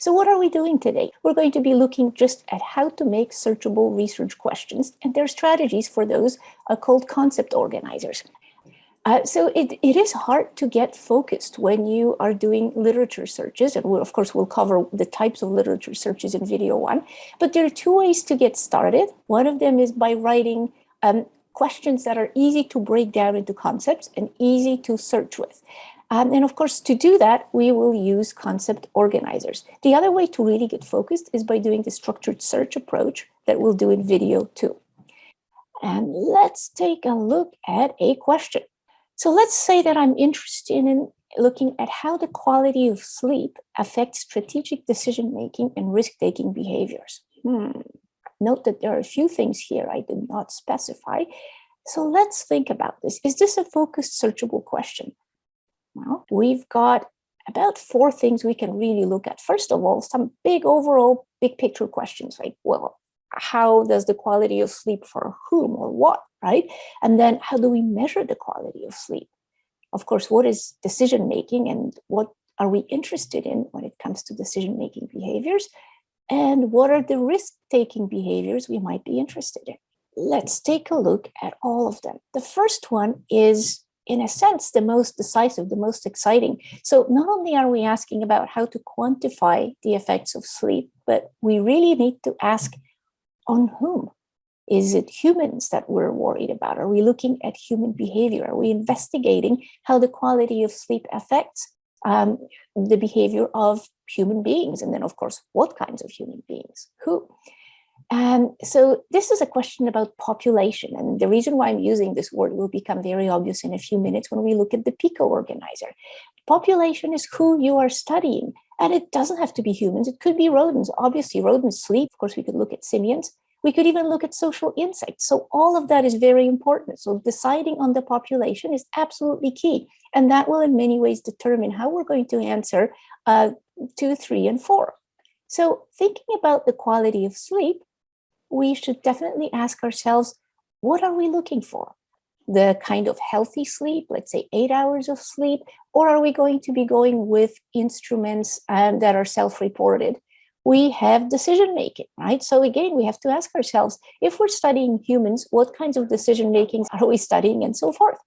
So what are we doing today? We're going to be looking just at how to make searchable research questions and their strategies for those uh, called concept organizers. Uh, so it, it is hard to get focused when you are doing literature searches. And we'll, of course, we'll cover the types of literature searches in video one. But there are two ways to get started. One of them is by writing um, questions that are easy to break down into concepts and easy to search with. Um, and of course, to do that, we will use concept organizers. The other way to really get focused is by doing the structured search approach that we'll do in video two. And let's take a look at a question. So let's say that I'm interested in looking at how the quality of sleep affects strategic decision-making and risk-taking behaviors. Hmm. Note that there are a few things here I did not specify. So let's think about this. Is this a focused searchable question? Well, we've got about four things we can really look at. First of all, some big overall big picture questions like, well, how does the quality of sleep for whom or what, right? And then how do we measure the quality of sleep? Of course, what is decision making and what are we interested in when it comes to decision making behaviors? And what are the risk taking behaviors we might be interested in? Let's take a look at all of them. The first one is in a sense, the most decisive, the most exciting. So not only are we asking about how to quantify the effects of sleep, but we really need to ask on whom? Is it humans that we're worried about? Are we looking at human behavior? Are we investigating how the quality of sleep affects um, the behavior of human beings? And then, of course, what kinds of human beings? Who? And so this is a question about population. And the reason why I'm using this word will become very obvious in a few minutes when we look at the PICO organizer. Population is who you are studying. And it doesn't have to be humans. It could be rodents. Obviously, rodents sleep. Of course, we could look at simians. We could even look at social insects. So all of that is very important. So deciding on the population is absolutely key. And that will in many ways determine how we're going to answer uh, two, three, and four. So thinking about the quality of sleep, we should definitely ask ourselves, what are we looking for? The kind of healthy sleep, let's say eight hours of sleep, or are we going to be going with instruments um, that are self-reported? We have decision making, right? So again, we have to ask ourselves, if we're studying humans, what kinds of decision makings are we studying and so forth?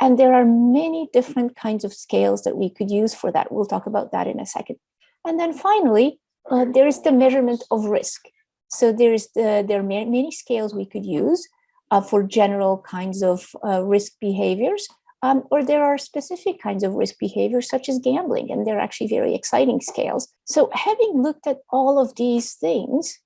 And there are many different kinds of scales that we could use for that. We'll talk about that in a second. And then finally, uh, there is the measurement of risk. So there's the, there are many scales we could use uh, for general kinds of uh, risk behaviors, um, or there are specific kinds of risk behaviors such as gambling, and they're actually very exciting scales. So having looked at all of these things,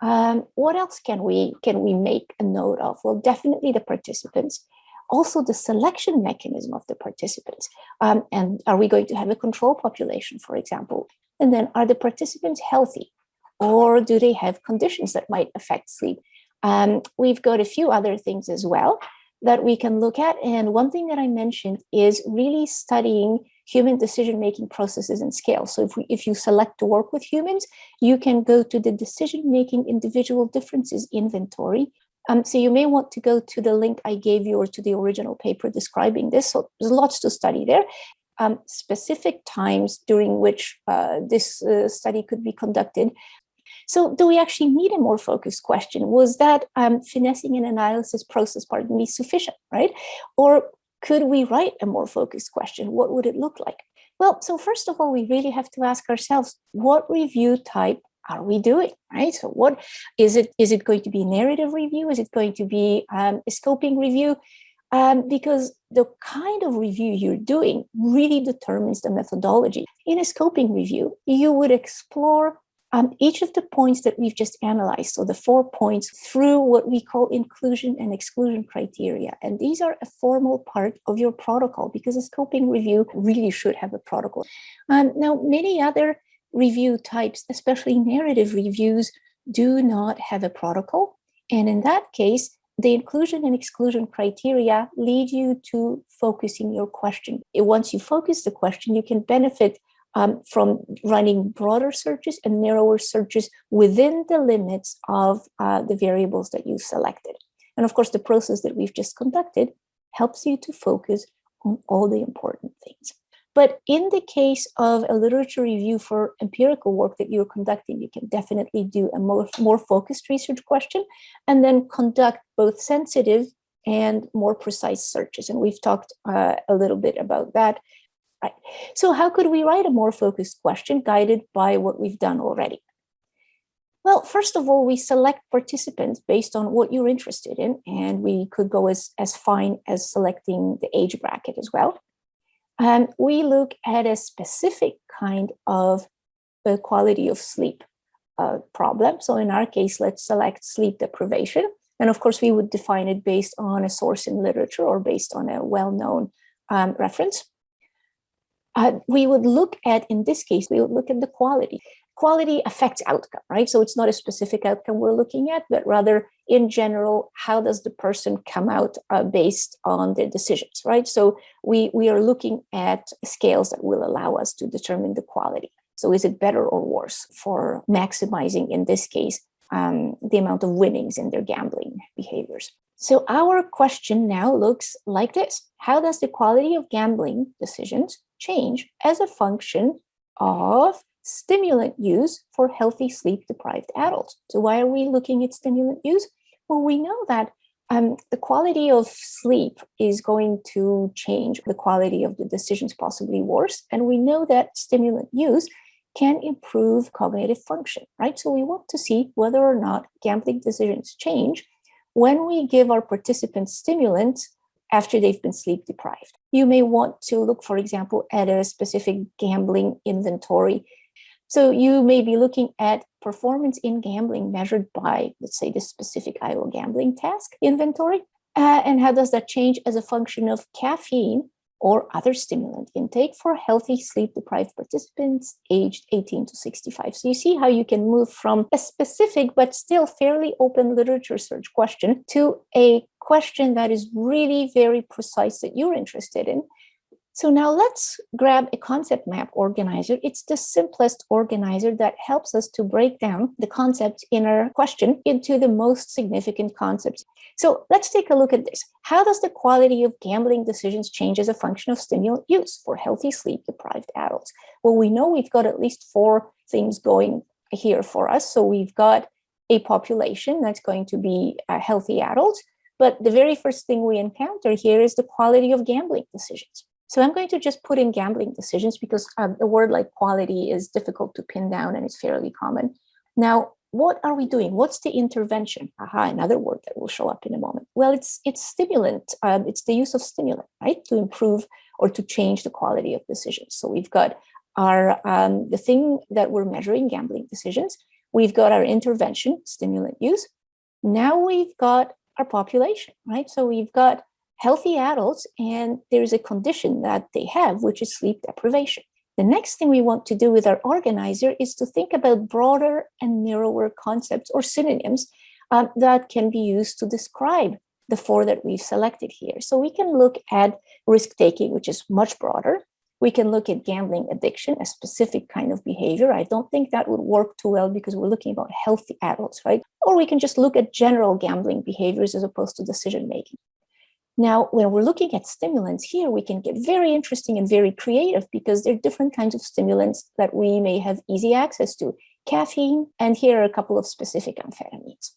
um, what else can we can we make a note of? Well, definitely the participants, also the selection mechanism of the participants. Um, and are we going to have a control population, for example? And then are the participants healthy? Or do they have conditions that might affect sleep? Um, we've got a few other things as well that we can look at. And one thing that I mentioned is really studying human decision-making processes and scales. So if, we, if you select to work with humans, you can go to the decision-making individual differences inventory. Um, so you may want to go to the link I gave you or to the original paper describing this. So there's lots to study there. Um, specific times during which uh, this uh, study could be conducted so do we actually need a more focused question? Was that um, finessing an analysis process, pardon me, sufficient, right? Or could we write a more focused question? What would it look like? Well, so first of all, we really have to ask ourselves, what review type are we doing, right? So what is it? Is it going to be narrative review? Is it going to be um, a scoping review? Um, because the kind of review you're doing really determines the methodology. In a scoping review, you would explore um, each of the points that we've just analyzed, so the four points through what we call inclusion and exclusion criteria. And these are a formal part of your protocol because a scoping review really should have a protocol. Um, now, many other review types, especially narrative reviews, do not have a protocol. And in that case, the inclusion and exclusion criteria lead you to focusing your question. Once you focus the question, you can benefit um, from running broader searches and narrower searches within the limits of uh, the variables that you selected. And of course, the process that we've just conducted helps you to focus on all the important things. But in the case of a literature review for empirical work that you're conducting, you can definitely do a more, more focused research question and then conduct both sensitive and more precise searches. And we've talked uh, a little bit about that. Right. So how could we write a more focused question guided by what we've done already? Well, first of all, we select participants based on what you're interested in, and we could go as, as fine as selecting the age bracket as well. And we look at a specific kind of quality of sleep uh, problem. So in our case, let's select sleep deprivation. And of course, we would define it based on a source in literature or based on a well-known um, reference. Uh, we would look at, in this case, we would look at the quality. Quality affects outcome, right? So it's not a specific outcome we're looking at, but rather in general, how does the person come out uh, based on their decisions, right? So we, we are looking at scales that will allow us to determine the quality. So is it better or worse for maximizing, in this case, um, the amount of winnings in their gambling behaviors? So our question now looks like this. How does the quality of gambling decisions change as a function of stimulant use for healthy sleep deprived adults. So why are we looking at stimulant use? Well, we know that um, the quality of sleep is going to change the quality of the decisions possibly worse. And we know that stimulant use can improve cognitive function, right? So we want to see whether or not gambling decisions change when we give our participants stimulants after they've been sleep deprived. You may want to look, for example, at a specific gambling inventory so you may be looking at performance in gambling measured by, let's say, this specific Iowa gambling task inventory. Uh, and how does that change as a function of caffeine or other stimulant intake for healthy sleep deprived participants aged 18 to 65. So you see how you can move from a specific but still fairly open literature search question to a question that is really very precise that you're interested in so now let's grab a concept map organizer. It's the simplest organizer that helps us to break down the concepts in our question into the most significant concepts. So let's take a look at this. How does the quality of gambling decisions change as a function of stimulant use for healthy sleep deprived adults? Well, we know we've got at least four things going here for us. So we've got a population that's going to be uh, healthy adults. But the very first thing we encounter here is the quality of gambling decisions. So I'm going to just put in gambling decisions because um, a word like quality is difficult to pin down and it's fairly common. Now, what are we doing? What's the intervention? Aha, another word that will show up in a moment. Well, it's it's stimulant. Um, it's the use of stimulant, right, to improve or to change the quality of decisions. So we've got our um, the thing that we're measuring, gambling decisions. We've got our intervention, stimulant use. Now we've got our population, right? So we've got healthy adults and there's a condition that they have, which is sleep deprivation. The next thing we want to do with our organizer is to think about broader and narrower concepts or synonyms um, that can be used to describe the four that we've selected here. So we can look at risk-taking, which is much broader. We can look at gambling addiction, a specific kind of behavior. I don't think that would work too well because we're looking about healthy adults, right? Or we can just look at general gambling behaviors as opposed to decision-making. Now, when we're looking at stimulants here, we can get very interesting and very creative because there are different kinds of stimulants that we may have easy access to. Caffeine, and here are a couple of specific amphetamines.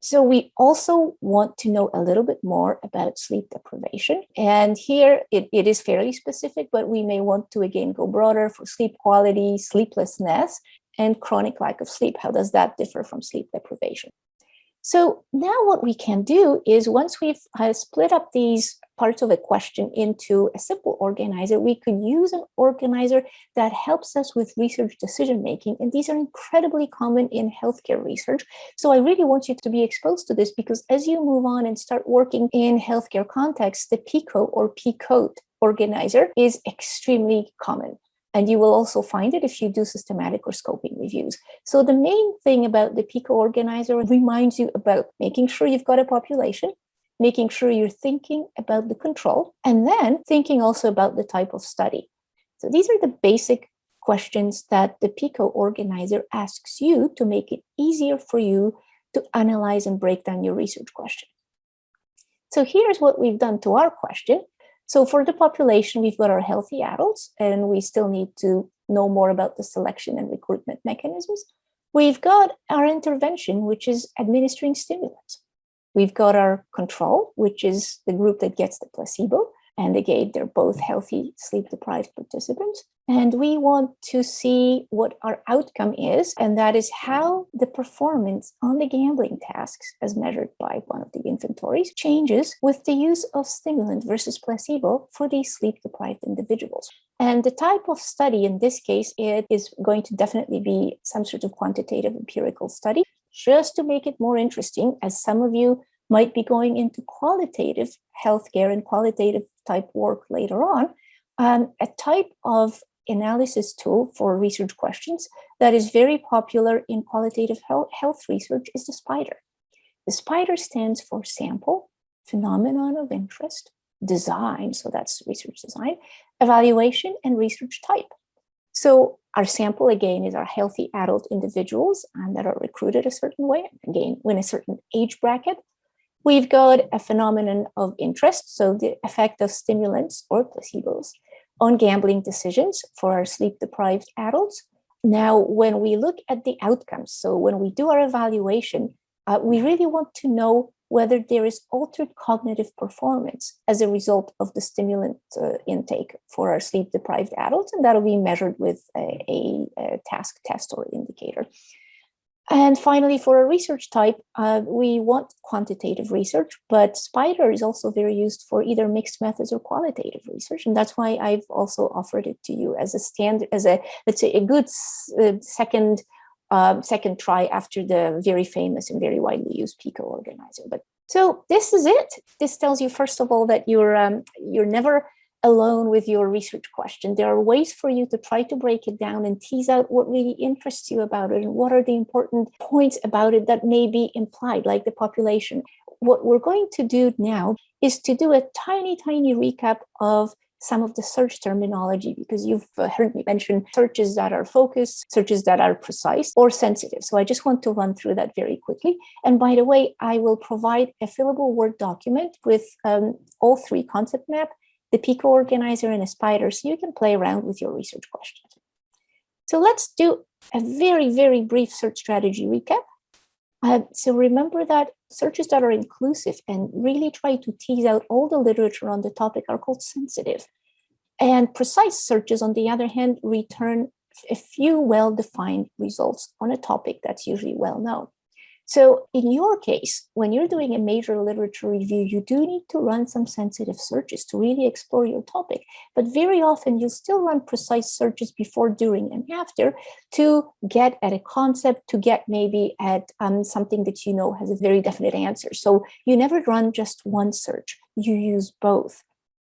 So we also want to know a little bit more about sleep deprivation. And here it, it is fairly specific, but we may want to again go broader for sleep quality, sleeplessness, and chronic lack of sleep. How does that differ from sleep deprivation? So now what we can do is once we've uh, split up these parts of a question into a simple organizer, we could use an organizer that helps us with research decision making. And these are incredibly common in healthcare research. So I really want you to be exposed to this because as you move on and start working in healthcare context, the PICO or PICOT organizer is extremely common. And you will also find it if you do systematic or scoping reviews. So the main thing about the PICO organizer reminds you about making sure you've got a population, making sure you're thinking about the control, and then thinking also about the type of study. So these are the basic questions that the PICO organizer asks you to make it easier for you to analyze and break down your research question. So here's what we've done to our question. So for the population, we've got our healthy adults, and we still need to know more about the selection and recruitment mechanisms. We've got our intervention, which is administering stimulants. We've got our control, which is the group that gets the placebo. And again, they're both healthy, sleep-deprived participants. And we want to see what our outcome is, and that is how the performance on the gambling tasks, as measured by one of the inventories, changes with the use of stimulant versus placebo for these sleep-deprived individuals. And the type of study in this case, it is going to definitely be some sort of quantitative empirical study, just to make it more interesting, as some of you might be going into qualitative healthcare and qualitative type work later on, um, a type of analysis tool for research questions that is very popular in qualitative health research is the SPIDER. The SPIDER stands for sample, phenomenon of interest, design, so that's research design, evaluation, and research type. So our sample, again, is our healthy adult individuals and that are recruited a certain way, again, in a certain age bracket. We've got a phenomenon of interest, so the effect of stimulants or placebos on gambling decisions for our sleep-deprived adults. Now, when we look at the outcomes, so when we do our evaluation, uh, we really want to know whether there is altered cognitive performance as a result of the stimulant uh, intake for our sleep-deprived adults, and that'll be measured with a, a, a task test or indicator. And finally, for a research type, uh, we want quantitative research, but SPIDER is also very used for either mixed methods or qualitative research. And that's why I've also offered it to you as a standard, as a, let's say, a good uh, second uh, second try after the very famous and very widely used PICO organizer. But so this is it. This tells you, first of all, that you're um, you're never alone with your research question. There are ways for you to try to break it down and tease out what really interests you about it and what are the important points about it that may be implied, like the population. What we're going to do now is to do a tiny, tiny recap of some of the search terminology because you've uh, heard me mention searches that are focused, searches that are precise or sensitive. So I just want to run through that very quickly. And by the way, I will provide a fillable Word document with um, all three concept map the Pico organizer and a spider so you can play around with your research questions. So let's do a very, very brief search strategy recap. Uh, so remember that searches that are inclusive and really try to tease out all the literature on the topic are called sensitive. And precise searches, on the other hand, return a few well-defined results on a topic that's usually well known. So in your case, when you're doing a major literature review, you do need to run some sensitive searches to really explore your topic. But very often you'll still run precise searches before, during, and after to get at a concept, to get maybe at um, something that you know has a very definite answer. So you never run just one search, you use both.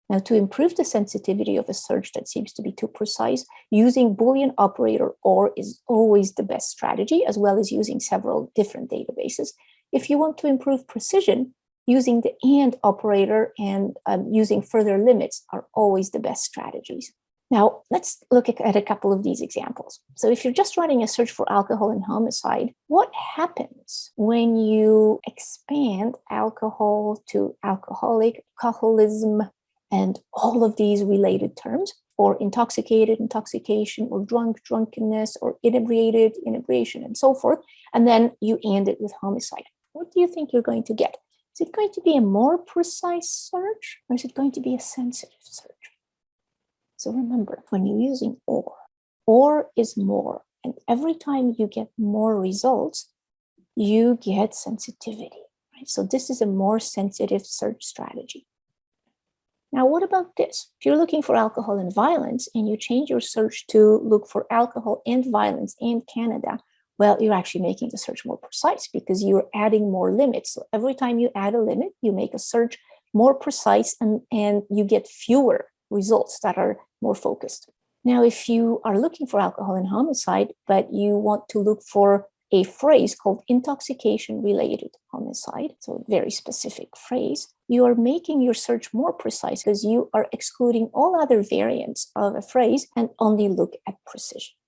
Now, to improve the sensitivity of a search that seems to be too precise, using Boolean operator OR is always the best strategy, as well as using several different databases. If you want to improve precision, using the AND operator and um, using further limits are always the best strategies. Now, let's look at a couple of these examples. So if you're just running a search for alcohol and homicide, what happens when you expand alcohol to alcoholic, alcoholism, and all of these related terms or intoxicated, intoxication, or drunk, drunkenness, or inebriated, inebriation, and so forth. And then you end it with homicide. What do you think you're going to get? Is it going to be a more precise search or is it going to be a sensitive search? So remember, when you're using OR, OR is more. And every time you get more results, you get sensitivity. Right? So this is a more sensitive search strategy. Now, what about this? If you're looking for alcohol and violence and you change your search to look for alcohol and violence in Canada, well, you're actually making the search more precise because you're adding more limits. So every time you add a limit, you make a search more precise and, and you get fewer results that are more focused. Now, if you are looking for alcohol and homicide, but you want to look for a phrase called intoxication related homicide, so a very specific phrase, you are making your search more precise because you are excluding all other variants of a phrase and only look at precision.